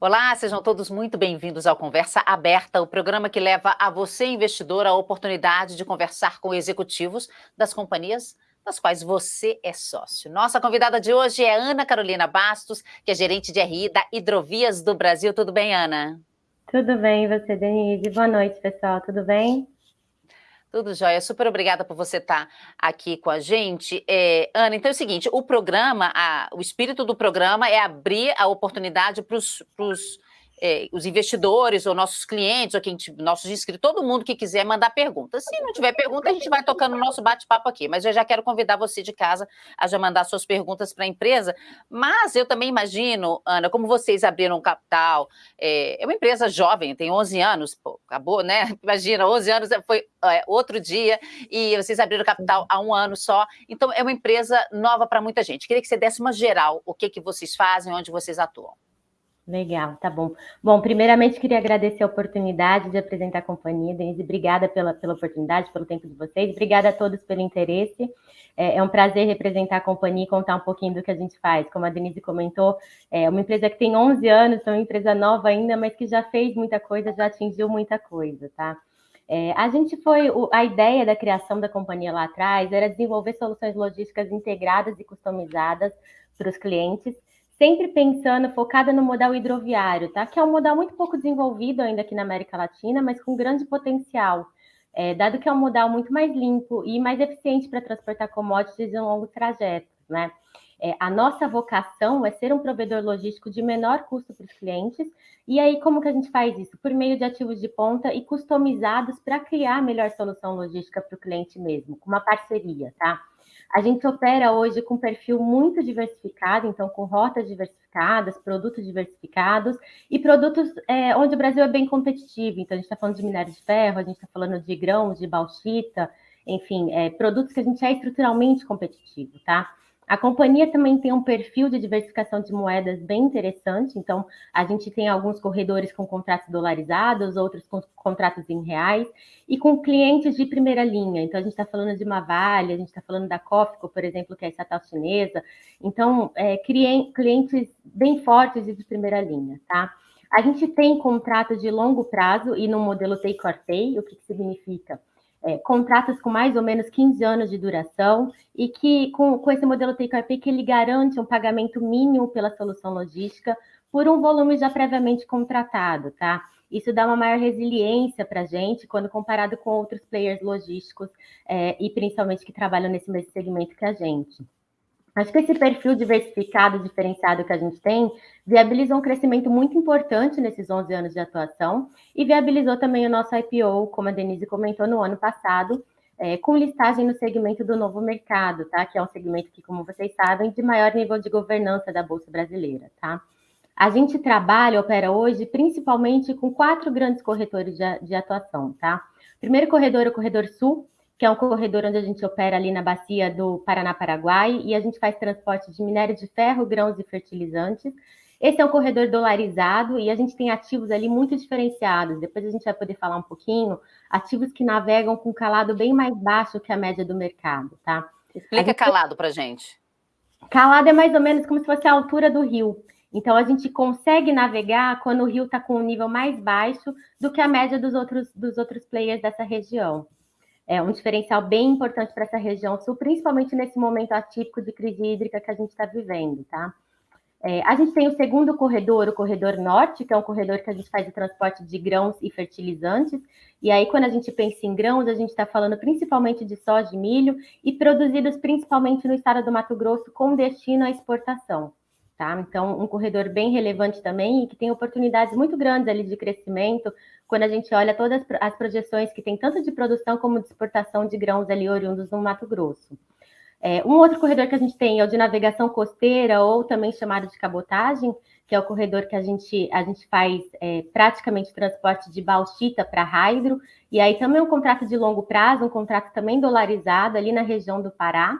Olá, sejam todos muito bem-vindos ao Conversa Aberta, o programa que leva a você, investidor, a oportunidade de conversar com executivos das companhias das quais você é sócio. Nossa convidada de hoje é Ana Carolina Bastos, que é gerente de RI da Hidrovias do Brasil. Tudo bem, Ana? Tudo bem, você, Denise? Boa noite, pessoal. Tudo bem? Tudo jóia. Super obrigada por você estar aqui com a gente. É, Ana, então é o seguinte, o programa, a, o espírito do programa é abrir a oportunidade para os é, os investidores ou nossos clientes, ou quem, nossos inscritos, todo mundo que quiser mandar perguntas. Se não tiver pergunta, a gente vai tocando o nosso bate-papo aqui. Mas eu já quero convidar você de casa a já mandar suas perguntas para a empresa. Mas eu também imagino, Ana, como vocês abriram capital, é, é uma empresa jovem, tem 11 anos, pô, acabou, né? Imagina, 11 anos foi é, outro dia, e vocês abriram capital há um ano só. Então, é uma empresa nova para muita gente. Queria que você desse uma geral, o que, que vocês fazem, onde vocês atuam. Legal, tá bom. Bom, primeiramente queria agradecer a oportunidade de apresentar a companhia, Denise, obrigada pela, pela oportunidade, pelo tempo de vocês, obrigada a todos pelo interesse. É, é, um prazer representar a companhia e contar um pouquinho do que a gente faz. Como a Denise comentou, é uma empresa que tem 11 anos, é uma empresa nova ainda, mas que já fez muita coisa, já atingiu muita coisa, tá? É, a gente foi, a ideia da criação da companhia lá atrás era desenvolver soluções logísticas integradas e customizadas para os clientes, sempre pensando, focada no modal hidroviário, tá? Que é um modal muito pouco desenvolvido ainda aqui na América Latina, mas com grande potencial, é, dado que é um modal muito mais limpo e mais eficiente para transportar commodities em longos trajetos, né? É, a nossa vocação é ser um provedor logístico de menor custo para os clientes. E aí, como que a gente faz isso? Por meio de ativos de ponta e customizados para criar a melhor solução logística para o cliente mesmo, com uma parceria, tá? A gente opera hoje com perfil muito diversificado, então com rotas diversificadas, produtos diversificados e produtos é, onde o Brasil é bem competitivo. Então, a gente está falando de minério de ferro, a gente está falando de grãos, de bauxita, enfim, é, produtos que a gente é estruturalmente competitivo, tá? A companhia também tem um perfil de diversificação de moedas bem interessante, então a gente tem alguns corredores com contratos dolarizados, outros com contratos em reais, e com clientes de primeira linha. Então a gente está falando de uma Vale, a gente está falando da Cofco, por exemplo, que é a estatal chinesa. Então, é, clientes bem fortes e de primeira linha, tá? A gente tem contratos de longo prazo e no modelo take or pay, o que, que significa? É, contratos com mais ou menos 15 anos de duração e que, com, com esse modelo take que ele garante um pagamento mínimo pela solução logística por um volume já previamente contratado, tá? Isso dá uma maior resiliência para a gente quando comparado com outros players logísticos é, e principalmente que trabalham nesse mesmo segmento que a gente. Acho que esse perfil diversificado, diferenciado que a gente tem, viabilizou um crescimento muito importante nesses 11 anos de atuação e viabilizou também o nosso IPO, como a Denise comentou, no ano passado, é, com listagem no segmento do novo mercado, tá? Que é um segmento que, como vocês sabem, de maior nível de governança da Bolsa Brasileira, tá? A gente trabalha, opera hoje, principalmente com quatro grandes corretores de, de atuação, tá? primeiro corredor é o Corredor Sul, que é um corredor onde a gente opera ali na bacia do Paraná-Paraguai, e a gente faz transporte de minério de ferro, grãos e fertilizantes. Esse é um corredor dolarizado e a gente tem ativos ali muito diferenciados. Depois a gente vai poder falar um pouquinho. Ativos que navegam com calado bem mais baixo que a média do mercado, tá? Explica gente... calado para gente. Calado é mais ou menos como se fosse a altura do rio. Então a gente consegue navegar quando o rio está com um nível mais baixo do que a média dos outros, dos outros players dessa região é um diferencial bem importante para essa região sul, principalmente nesse momento atípico de crise hídrica que a gente está vivendo, tá? É, a gente tem o segundo corredor, o corredor norte, que é um corredor que a gente faz o transporte de grãos e fertilizantes. E aí, quando a gente pensa em grãos, a gente está falando principalmente de soja e milho, e produzidos principalmente no estado do Mato Grosso, com destino à exportação. Tá? Então, um corredor bem relevante também e que tem oportunidades muito grandes ali de crescimento, quando a gente olha todas as projeções que tem tanto de produção como de exportação de grãos ali oriundos no Mato Grosso. É, um outro corredor que a gente tem é o de navegação costeira, ou também chamado de cabotagem, que é o corredor que a gente, a gente faz é, praticamente transporte de bauxita para hydro, e aí também um contrato de longo prazo, um contrato também dolarizado ali na região do Pará.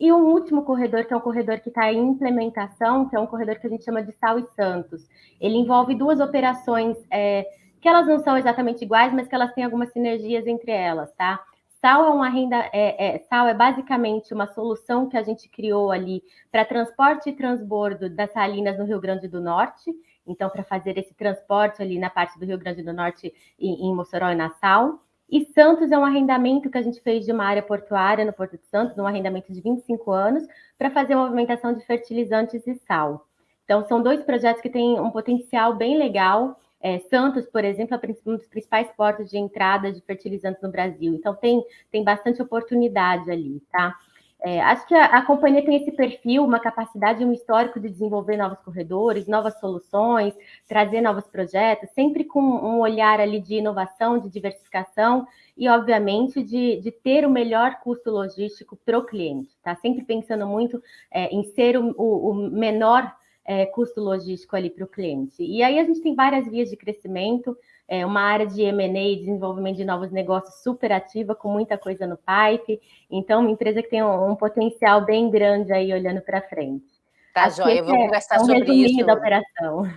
E um último corredor, que é um corredor que está em implementação, que é um corredor que a gente chama de Sal e Santos. Ele envolve duas operações é, que elas não são exatamente iguais, mas que elas têm algumas sinergias entre elas, tá? Sal é uma renda, é, é, sal é basicamente uma solução que a gente criou ali para transporte e transbordo das salinas no Rio Grande do Norte. então para fazer esse transporte ali na parte do Rio Grande do Norte, em, em Mossoró e Nassau. E Santos é um arrendamento que a gente fez de uma área portuária no Porto de Santos, um arrendamento de 25 anos, para fazer a movimentação de fertilizantes e sal. Então, são dois projetos que têm um potencial bem legal. É, Santos, por exemplo, é um dos principais portos de entrada de fertilizantes no Brasil. Então, tem, tem bastante oportunidade ali, tá? É, acho que a, a, companhia tem esse perfil, uma capacidade, um histórico de desenvolver novos corredores, novas soluções, trazer novos projetos, sempre com um olhar ali de inovação, de diversificação e, obviamente, de, de ter o melhor custo logístico para o cliente. Tá sempre pensando muito é, em ser o, o, o menor é, custo logístico ali para o cliente. E aí a gente tem várias vias de crescimento, é uma área de M&A, desenvolvimento de novos negócios super ativa, com muita coisa no pipe. Então, uma empresa que tem um, um potencial bem grande aí olhando para frente. Tá, Joia, eu vou é conversar é um sobre isso. da operação.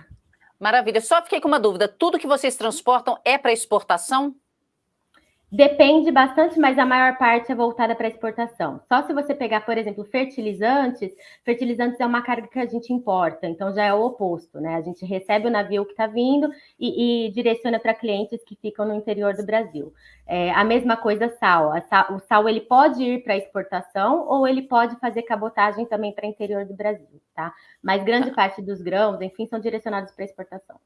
Maravilha. Só fiquei com uma dúvida. Tudo que vocês transportam é para exportação? Depende bastante, mas a maior parte é voltada para exportação. Só se você pegar, por exemplo, fertilizantes, fertilizantes é uma carga que a gente importa, então já é o oposto, né? A gente recebe o navio que está vindo e, e direciona para clientes que ficam no interior do Brasil. É, a mesma coisa sal. sal. O sal ele pode ir para exportação ou ele pode fazer cabotagem também para o interior do Brasil, tá? Mas grande tá. parte dos grãos, enfim, são direcionados para exportação.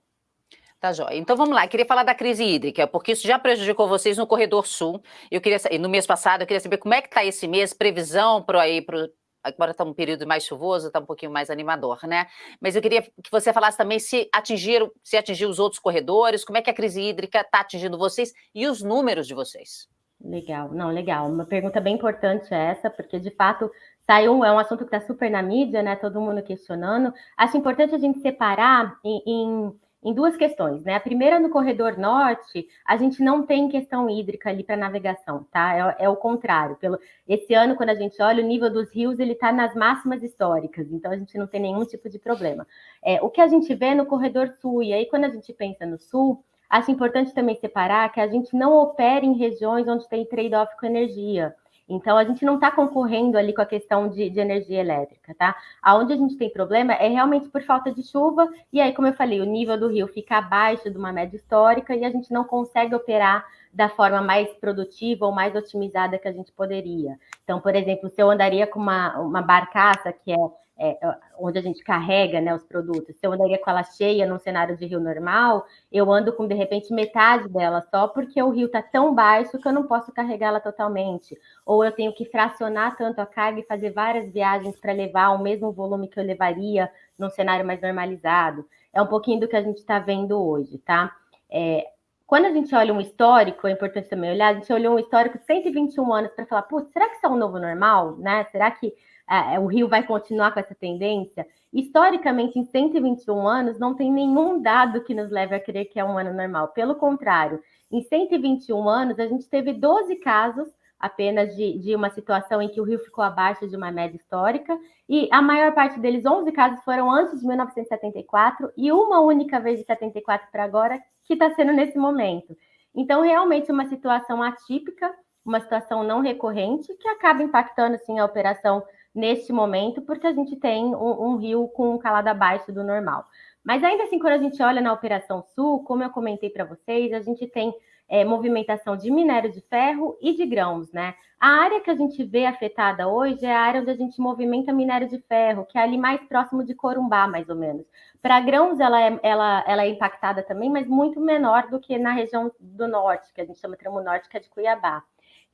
Tá joia. Então vamos lá, eu queria falar da crise hídrica, porque isso já prejudicou vocês no corredor sul. Eu queria no mês passado, eu queria saber como é que está esse mês, previsão para aí para agora está um período mais chuvoso, está um pouquinho mais animador, né? Mas eu queria que você falasse também se atingiram, se atingiu os outros corredores, como é que a crise hídrica está atingindo vocês e os números de vocês. Legal, não, legal. Uma pergunta bem importante essa, porque de fato saiu, é um assunto que está super na mídia, né? Todo mundo questionando. Acho importante a gente separar em, em em duas questões, né? A primeira, no corredor norte, a gente não tem questão hídrica ali para navegação, tá? É, é, o contrário. Pelo, esse ano, quando a gente olha, o nível dos rios ele está nas máximas históricas, então a gente não tem nenhum tipo de problema. É, o que a gente vê no corredor sul, e aí quando a gente pensa no sul, acho importante também separar que a gente não opera em regiões onde tem trade-off com energia. Então, a gente não está concorrendo ali com a questão de, de, energia elétrica, tá? Aonde a gente tem problema é realmente por falta de chuva, e aí, como eu falei, o nível do rio fica abaixo de uma média histórica e a gente não consegue operar da forma mais produtiva ou mais otimizada que a gente poderia. Então, por exemplo, se eu andaria com uma, uma barcaça que é é, onde a gente carrega né, os produtos. Se eu andaria com ela cheia num cenário de rio normal, eu ando com, de repente, metade dela só porque o rio está tão baixo que eu não posso carregá-la totalmente. Ou eu tenho que fracionar tanto a carga e fazer várias viagens para levar o mesmo volume que eu levaria num cenário mais normalizado. É um pouquinho do que a gente está vendo hoje, tá? É, quando a gente olha um histórico, é importante também olhar, a gente olhou um histórico de 121 anos para falar, putz, será que isso é um novo normal, né? Será que o Rio vai continuar com essa tendência. Historicamente, em 121 anos, não tem nenhum dado que nos leve a crer que é um ano normal. Pelo contrário, em 121 anos, a gente teve 12 casos apenas de, de uma situação em que o Rio ficou abaixo de uma média histórica, e a maior parte deles, 11 casos, foram antes de 1974, e uma única vez de 74 para agora, que está sendo nesse momento. Então, realmente, uma situação atípica, uma situação não recorrente, que acaba impactando, sim, a operação neste momento, porque a gente tem um, um rio com um calado abaixo do normal. Mas ainda assim, quando a gente olha na Operação Sul, como eu comentei para vocês, a gente tem é, movimentação de minério de ferro e de grãos, né? A área que a gente vê afetada hoje é a área onde a gente movimenta minério de ferro, que é ali mais próximo de Corumbá, mais ou menos. Para grãos, ela é, ela, ela é impactada também, mas muito menor do que na região do norte, que a gente chama Tramo Norte, que é de Cuiabá.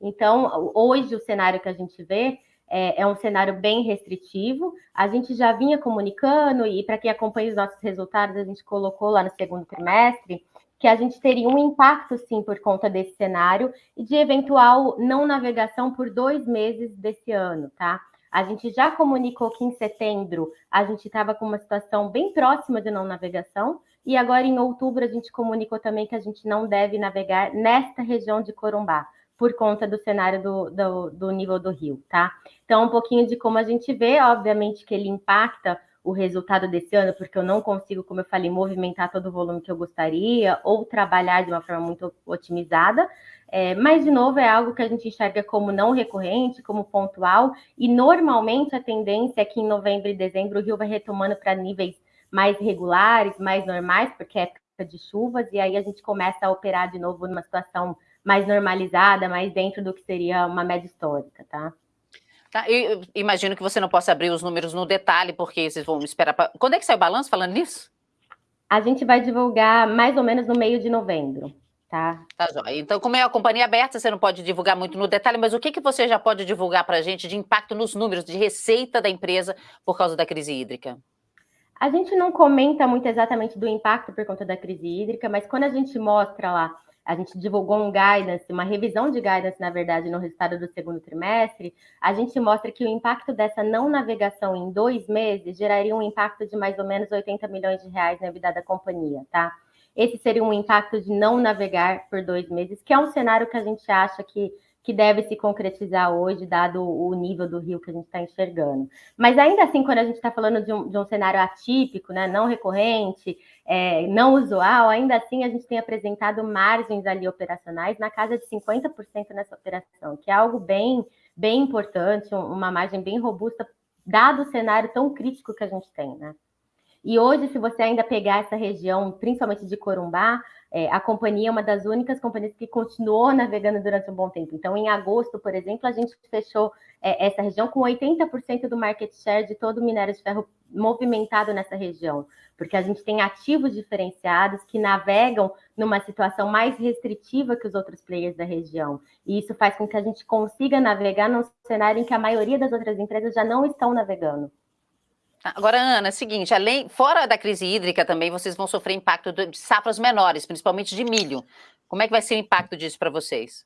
Então, hoje, o cenário que a gente vê é, é, um cenário bem restritivo. A gente já vinha comunicando, e para quem acompanha os nossos resultados, a gente colocou lá no segundo trimestre, que a gente teria um impacto, sim, por conta desse cenário e de eventual não navegação por dois meses desse ano, tá? A gente já comunicou que em setembro a gente estava com uma situação bem próxima de não navegação, e agora em outubro a gente comunicou também que a gente não deve navegar nesta região de Corumbá por conta do cenário do, do, do, nível do rio, tá? Então, um pouquinho de como a gente vê, obviamente que ele impacta o resultado desse ano, porque eu não consigo, como eu falei, movimentar todo o volume que eu gostaria ou trabalhar de uma forma muito otimizada. É, mas, de novo, é algo que a gente enxerga como não recorrente, como pontual, e normalmente a tendência é que em novembro e dezembro o rio vai retomando para níveis mais regulares, mais normais, porque é época de chuvas, e aí a gente começa a operar de novo numa situação mais normalizada, mais dentro do que seria uma média histórica, tá? Tá, eu imagino que você não possa abrir os números no detalhe, porque vocês vão esperar para... Quando é que sai o balanço falando nisso? A gente vai divulgar mais ou menos no meio de novembro, tá? Tá joia. Então, como é a companhia aberta, você não pode divulgar muito no detalhe, mas o que, que você já pode divulgar para a gente de impacto nos números de receita da empresa por causa da crise hídrica? A gente não comenta muito exatamente do impacto por conta da crise hídrica, mas quando a gente mostra lá a gente divulgou um guidance, uma revisão de guidance, na verdade, no resultado do segundo trimestre, a gente mostra que o impacto dessa não navegação em dois meses geraria um impacto de mais ou menos 80 milhões de reais na vida da companhia, tá? Esse seria um impacto de não navegar por dois meses, que é um cenário que a gente acha que que deve se concretizar hoje, dado o nível do rio que a gente está enxergando. Mas ainda assim, quando a gente está falando de um, de um, cenário atípico, né, não recorrente, é, não usual, ainda assim a gente tem apresentado margens ali operacionais na casa de 50% nessa operação, que é algo bem, bem importante, uma margem bem robusta, dado o cenário tão crítico que a gente tem, né? E hoje, se você ainda pegar essa região, principalmente de Corumbá, é, a companhia é uma das únicas companhias que continuou navegando durante um bom tempo. Então, em agosto, por exemplo, a gente fechou é, essa região com 80% do market share de todo o minério de ferro movimentado nessa região, porque a gente tem ativos diferenciados que navegam numa situação mais restritiva que os outros players da região. E isso faz com que a gente consiga navegar num cenário em que a maioria das outras empresas já não estão navegando. Agora, Ana, é o seguinte, além, fora da crise hídrica também, vocês vão sofrer impacto de safras menores, principalmente de milho. Como é que vai ser o impacto disso para vocês?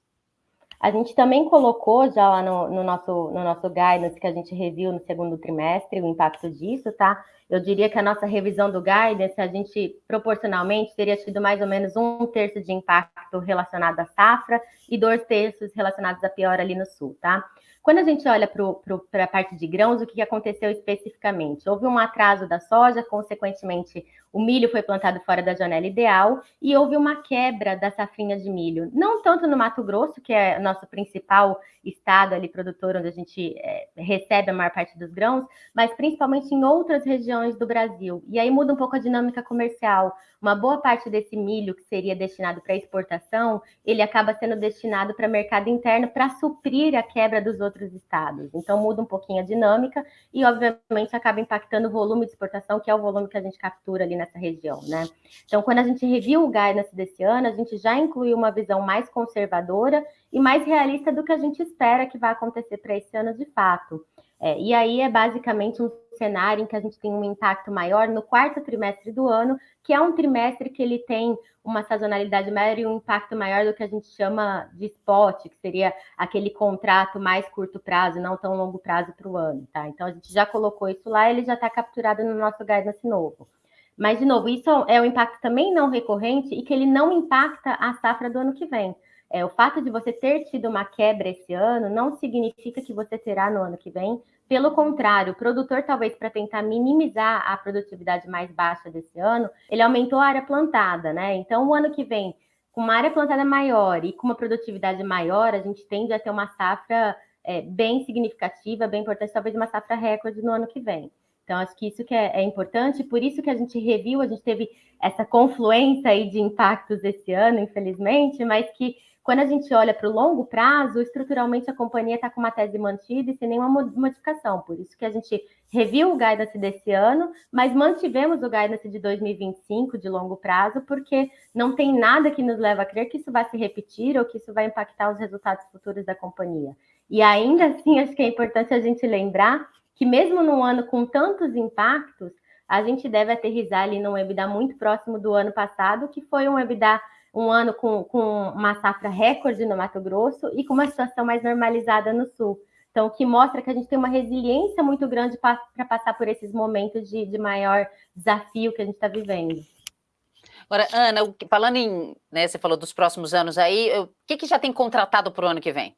A gente também colocou já lá no, no, nosso, no nosso guidance que a gente reviu no segundo trimestre o impacto disso, tá? Eu diria que a nossa revisão do guidance, a gente proporcionalmente teria tido mais ou menos um terço de impacto relacionado à safra e dois terços relacionados à pior ali no sul, tá? Quando a gente olha para a parte de grãos, o que aconteceu especificamente? Houve um atraso da soja, consequentemente, o milho foi plantado fora da janela ideal e houve uma quebra da safrinha de milho. Não tanto no Mato Grosso, que é nosso principal estado ali produtor, onde a gente é, recebe a maior parte dos grãos, mas principalmente em outras regiões do Brasil. E aí muda um pouco a dinâmica comercial. Uma boa parte desse milho que seria destinado para exportação, ele acaba sendo destinado para mercado interno para suprir a quebra dos outros estados. Então muda um pouquinho a dinâmica e, obviamente, acaba impactando o volume de exportação, que é o volume que a gente captura ali nessa região, né? Então, quando a gente reviu o guidance desse ano, a gente já incluiu uma visão mais conservadora e mais realista do que a gente espera que vai acontecer para esse ano de fato. É, e aí é basicamente um cenário em que a gente tem um impacto maior no quarto trimestre do ano, que é um trimestre que ele tem uma sazonalidade maior e um impacto maior do que a gente chama de spot, que seria aquele contrato mais curto prazo, não tão longo prazo para o ano, tá? Então a gente já colocou isso lá, ele já está capturado no nosso guidance novo. Mas, de novo, isso é um impacto também não recorrente e que ele não impacta a safra do ano que vem. É, o fato de você ter tido uma quebra esse ano não significa que você terá no ano que vem. Pelo contrário, o produtor, talvez para tentar minimizar a produtividade mais baixa desse ano, ele aumentou a área plantada, né? Então, o ano que vem, com uma área plantada maior e com uma produtividade maior, a gente tende a ter uma safra é, bem significativa, bem importante, talvez uma safra recorde no ano que vem. Então, acho que isso que é, é, importante, por isso que a gente reviu, a gente teve essa confluência aí de impactos esse ano, infelizmente, mas que quando a gente olha para o longo prazo, estruturalmente a companhia está com uma tese mantida e sem nenhuma modificação. Por isso que a gente reviu o guidance desse ano, mas mantivemos o guidance de 2025 de longo prazo, porque não tem nada que nos leva a crer que isso vai se repetir ou que isso vai impactar os resultados futuros da companhia. E ainda assim, acho que é importante a gente lembrar que mesmo num ano com tantos impactos, a gente deve aterrizar ali num EBITDA muito próximo do ano passado, que foi um EBITDA, um ano com, com uma safra recorde no Mato Grosso e com uma situação mais normalizada no Sul. Então, o que mostra que a gente tem uma resiliência muito grande para passar por esses momentos de, de maior desafio que a gente está vivendo. Agora, Ana, falando em, né, você falou dos próximos anos aí, o que, que já tem contratado para o ano que vem?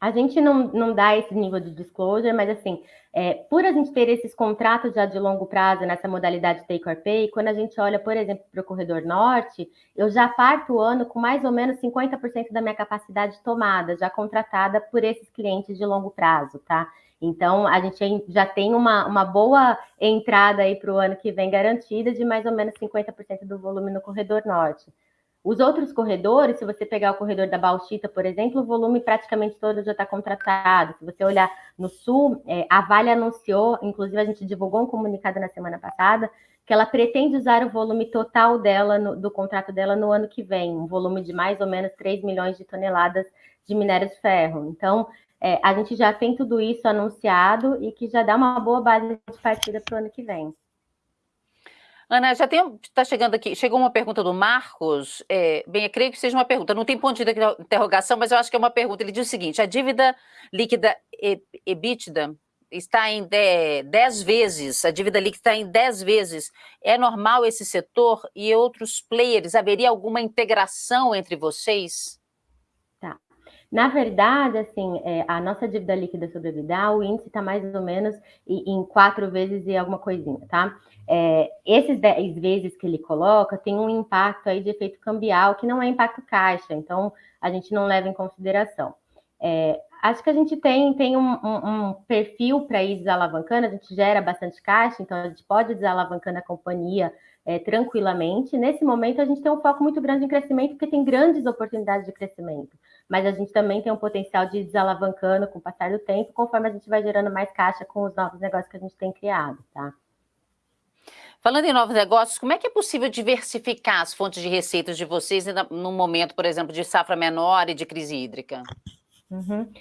A gente não, não dá esse nível de disclosure, mas assim, é, por a gente ter esses contratos já de longo prazo nessa modalidade take or pay, quando a gente olha, por exemplo, para o corredor norte, eu já parto o ano com mais ou menos 50% da minha capacidade tomada, já contratada por esses clientes de longo prazo, tá? Então, a gente já tem uma, uma boa entrada aí para o ano que vem garantida de mais ou menos 50% do volume no corredor norte. Os outros corredores, se você pegar o corredor da Bauxita, por exemplo, o volume praticamente todo já está contratado. Se você olhar no sul, é, a Vale anunciou, inclusive a gente divulgou um comunicado na semana passada, que ela pretende usar o volume total dela, no, do contrato dela no ano que vem, um volume de mais ou menos 3 milhões de toneladas de minério de ferro. Então, é, a gente já tem tudo isso anunciado e que já dá uma boa base de partida para o ano que vem. Ana, já tem, está chegando aqui, chegou uma pergunta do Marcos, é, bem, eu creio que seja uma pergunta, não tem ponto de interrogação, mas eu acho que é uma pergunta, ele diz o seguinte, a dívida líquida EBITDA está em 10 vezes, a dívida líquida está em 10 vezes, é normal esse setor e outros players, haveria alguma integração entre vocês? Na verdade, assim, é, a nossa dívida líquida sobre EBITDA, o índice está mais ou menos em, quatro vezes e alguma coisinha, tá? É, esses dez vezes que ele coloca tem um impacto aí de efeito cambial, que não é impacto caixa, então a gente não leva em consideração. É, acho que a gente tem, tem um, um, um perfil para ir desalavancando, a gente gera bastante caixa, então a gente pode desalavancando a companhia é, tranquilamente. Nesse momento, a gente tem um foco muito grande em crescimento, porque tem grandes oportunidades de crescimento. Mas a gente também tem um potencial de desalavancando com o passar do tempo, conforme a gente vai gerando mais caixa com os novos negócios que a gente tem criado, tá? Falando em novos negócios, como é que é possível diversificar as fontes de receitas de vocês num momento, por exemplo, de safra menor e de crise hídrica? Uhum.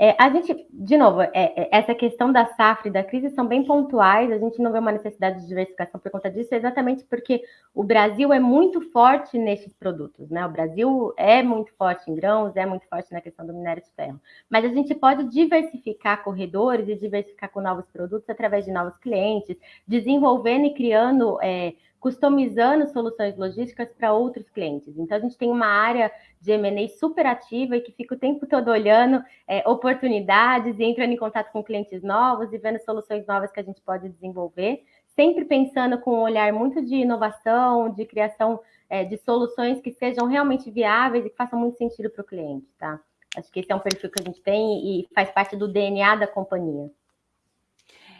É, a gente, de novo, é, é, essa questão da safra e da crise são bem pontuais, a gente não vê uma necessidade de diversificação por conta disso, exatamente porque o Brasil é muito forte nesses produtos, né? O Brasil é muito forte em grãos, é muito forte na questão do minério de ferro. Mas a gente pode diversificar corredores e diversificar com novos produtos através de novos clientes, desenvolvendo e criando. É, customizando soluções logísticas para outros clientes. Então, a gente tem uma área de M&A super ativa e que fica o tempo todo olhando é, oportunidades e entrando em contato com clientes novos e vendo soluções novas que a gente pode desenvolver, sempre pensando com um olhar muito de inovação, de criação é, de soluções que sejam realmente viáveis e que façam muito sentido para o cliente, tá? Acho que esse é um perfil que a gente tem e faz parte do DNA da companhia.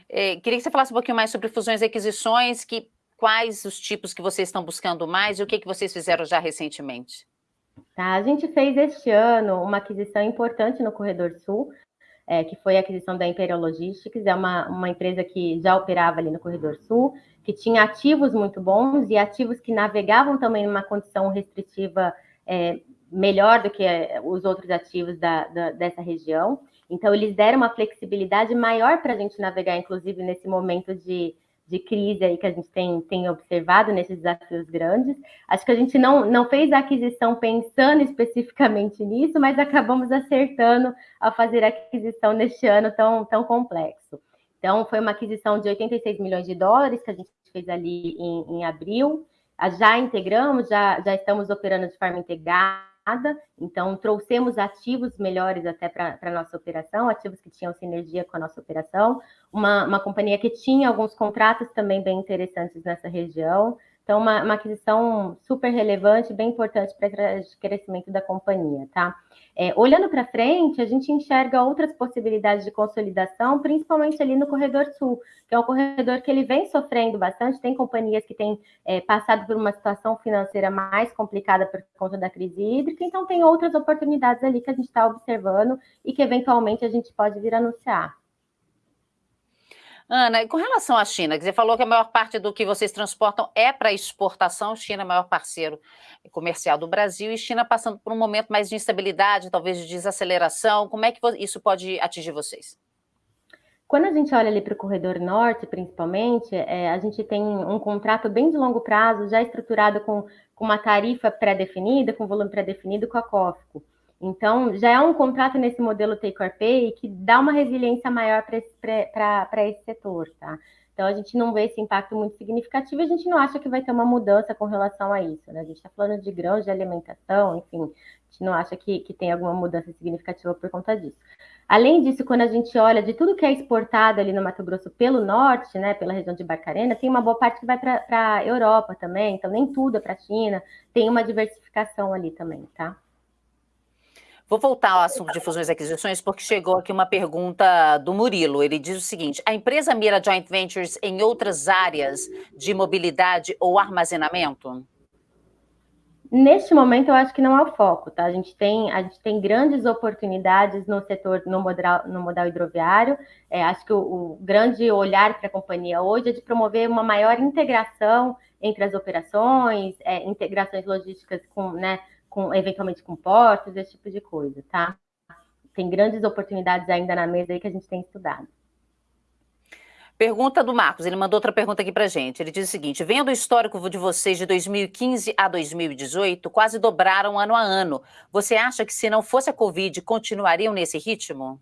É, queria que você falasse um pouquinho mais sobre fusões e aquisições, que quais os tipos que vocês estão buscando mais e o que, que vocês fizeram já recentemente? Tá, a gente fez este ano uma aquisição importante no Corredor Sul, é, que foi a aquisição da Imperial Logistics, é uma, uma empresa que já operava ali no Corredor Sul, que tinha ativos muito bons e ativos que navegavam também numa condição restritiva é, melhor do que é, os outros ativos da, da, dessa região. Então, eles deram uma flexibilidade maior para a gente navegar, inclusive nesse momento de de crise aí que a gente tem, tem observado nesses desafios grandes. Acho que a gente não, não fez a aquisição pensando especificamente nisso, mas acabamos acertando ao fazer a aquisição neste ano tão, tão complexo. Então, foi uma aquisição de 86 milhões de dólares que a gente fez ali em, em abril. Já integramos, já, já estamos operando de forma integrada então trouxemos ativos melhores até para a nossa operação, ativos que tinham sinergia com a nossa operação, uma, uma companhia que tinha alguns contratos também bem interessantes nessa região, então uma, uma aquisição super relevante, bem importante para o crescimento da companhia, tá? É, olhando para frente, a gente enxerga outras possibilidades de consolidação, principalmente ali no corredor sul, que é um corredor que ele vem sofrendo bastante. Tem companhias que têm é, passado por uma situação financeira mais complicada por conta da crise hídrica, então tem outras oportunidades ali que a gente está observando e que eventualmente a gente pode vir anunciar. Ana, com relação à China, você falou que a maior parte do que vocês transportam é para exportação, China é o maior parceiro comercial do Brasil, e China passando por um momento mais de instabilidade, talvez de desaceleração, como é que isso pode atingir vocês? Quando a gente olha ali para o corredor norte, principalmente, é, a gente tem um contrato bem de longo prazo, já estruturado com, com uma tarifa pré-definida, com volume pré-definido com a COFCO. Então, já é um contrato nesse modelo take or pay que dá uma resiliência maior para esse, esse setor, tá? Então, a gente não vê esse impacto muito significativo, a gente não acha que vai ter uma mudança com relação a isso, né? A gente está falando de grãos de alimentação, enfim, a gente não acha que, que tem alguma mudança significativa por conta disso. Além disso, quando a gente olha de tudo que é exportado ali no Mato Grosso pelo norte, né, pela região de Barcarena, tem uma boa parte que vai para a Europa também, então nem tudo é para a China, tem uma diversificação ali também, tá? Vou voltar ao assunto de fusões e aquisições, porque chegou aqui uma pergunta do Murilo. Ele diz o seguinte: a empresa mira joint ventures em outras áreas de mobilidade ou armazenamento? Neste momento, eu acho que não é o foco, tá? A gente tem, a gente tem grandes oportunidades no setor, no modal, no modal hidroviário. É, acho que o, o grande olhar para a companhia hoje é de promover uma maior integração entre as operações, é, integrações logísticas com, né, com, eventualmente com portos, esse tipo de coisa, tá? Tem grandes oportunidades ainda na mesa aí que a gente tem estudado. Pergunta do Marcos, ele mandou outra pergunta aqui para gente. Ele diz o seguinte: vendo o histórico de vocês de 2015 a 2018, quase dobraram ano a ano. Você acha que se não fosse a Covid, continuariam nesse ritmo?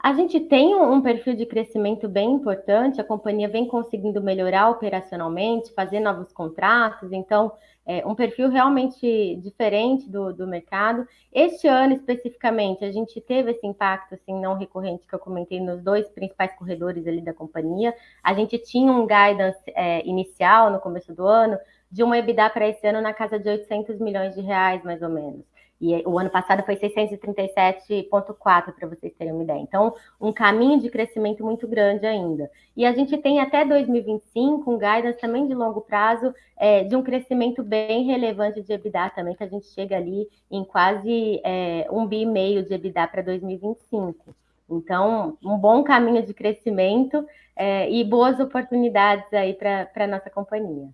A gente tem um perfil de crescimento bem importante, a companhia vem conseguindo melhorar operacionalmente, fazer novos contratos, então é um perfil realmente diferente do, do mercado. Este ano, especificamente, a gente teve esse impacto assim, não recorrente que eu comentei nos dois principais corredores ali da companhia. A gente tinha um guidance é, inicial no começo do ano de um EBITDA para esse ano na casa de 800 milhões de reais, mais ou menos. E o ano passado foi 637,4 para vocês terem uma ideia. Então, um caminho de crescimento muito grande ainda. E a gente tem até 2025 um guidance também de longo prazo é, de um crescimento bem relevante de EBITDA também, que a gente chega ali em quase é, um bi e meio de EBITDA para 2025. Então, um bom caminho de crescimento é, e boas oportunidades aí para a nossa companhia.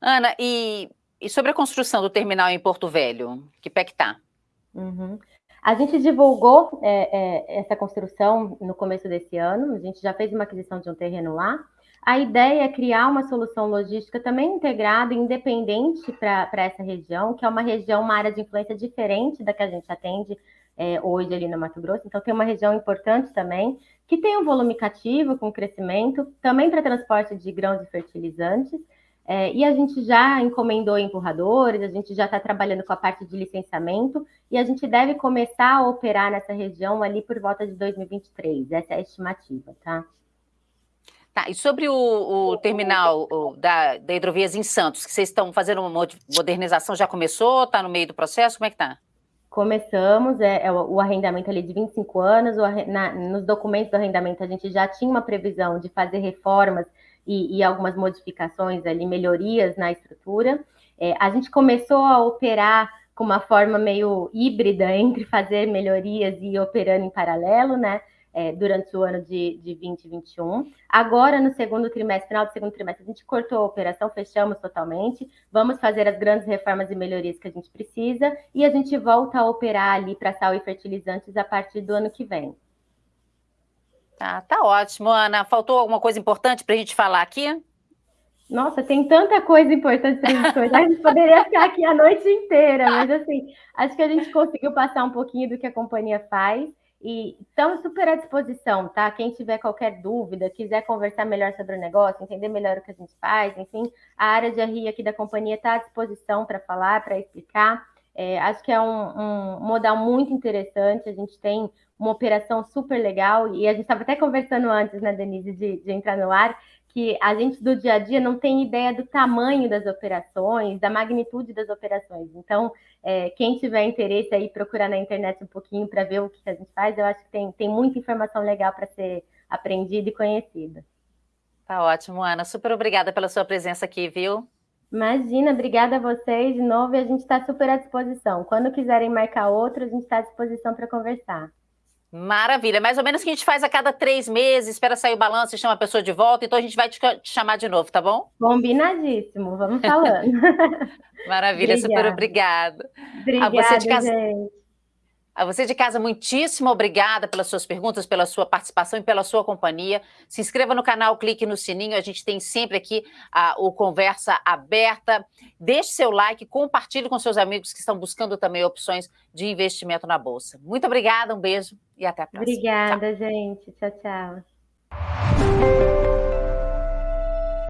Ana, e e sobre a construção do terminal em Porto Velho, que pé que está? Uhum. A gente divulgou é, é, essa construção no começo desse ano, a gente já fez uma aquisição de um terreno lá. A ideia é criar uma solução logística também integrada e independente para essa região, que é uma região, uma área de influência diferente da que a gente atende é, hoje ali no Mato Grosso. Então, tem uma região importante também, que tem um volume cativo, com crescimento, também para transporte de grãos e fertilizantes, é, e a gente já encomendou empurradores, a gente já está trabalhando com a parte de licenciamento e a gente deve começar a operar nessa região ali por volta de 2023. Essa é a estimativa, tá? Tá, e sobre o, o terminal o, da, da Hidrovias em Santos, que vocês estão fazendo uma modernização, já começou? Está no meio do processo? Como é que está? Começamos, é, é, o, arrendamento ali de 25 anos, o, na, nos documentos do arrendamento a gente já tinha uma previsão de fazer reformas e, e algumas modificações ali, melhorias na estrutura. É, a gente começou a operar com uma forma meio híbrida entre fazer melhorias e operando em paralelo, né? É, durante o ano de, de 2021. Agora, no segundo trimestre, final do segundo trimestre, a gente cortou a operação, fechamos totalmente. Vamos fazer as grandes reformas e melhorias que a gente precisa e a gente volta a operar ali para sal e fertilizantes a partir do ano que vem. Tá, tá ótimo, Ana. Faltou alguma coisa importante para a gente falar aqui? Nossa, tem tanta coisa importante para a gente conversar, a gente poderia ficar aqui a noite inteira, mas assim, acho que a gente conseguiu passar um pouquinho do que a companhia faz e estamos super à disposição, tá? Quem tiver qualquer dúvida, quiser conversar melhor sobre o negócio, entender melhor o que a gente faz, enfim, a área de RI aqui da companhia está à disposição para falar, para explicar. É, acho que é um, um modal muito interessante, a gente tem uma operação super legal, e a gente estava até conversando antes, né, Denise, de, de entrar no ar, que a gente do dia a dia não tem ideia do tamanho das operações, da magnitude das operações. Então, é, quem tiver interesse aí, procurar na internet um pouquinho para ver o que a gente faz, eu acho que tem, tem muita informação legal para ser aprendida e conhecida. Tá ótimo, Ana. Super obrigada pela sua presença aqui, viu? Imagina, obrigada a vocês de novo e a gente está super à disposição. Quando quiserem marcar outro, a gente está à disposição para conversar. Maravilha, mais ou menos que a gente faz a cada três meses, espera sair o balanço e chama a pessoa de volta, então a gente vai te, chamar de novo, tá bom? Combinadíssimo, vamos falando. Maravilha, obrigada. super obrigada. Obrigada, a você de casa... gente. A você de casa, muitíssimo obrigada pelas suas perguntas, pela sua participação e pela sua companhia. Se inscreva no canal, clique no sininho, a gente tem sempre aqui a, o Conversa Aberta. Deixe seu like, compartilhe com seus amigos que estão buscando também opções de investimento na Bolsa. Muito obrigada, um beijo e até a próxima. Obrigada, tchau. gente. Tchau, tchau.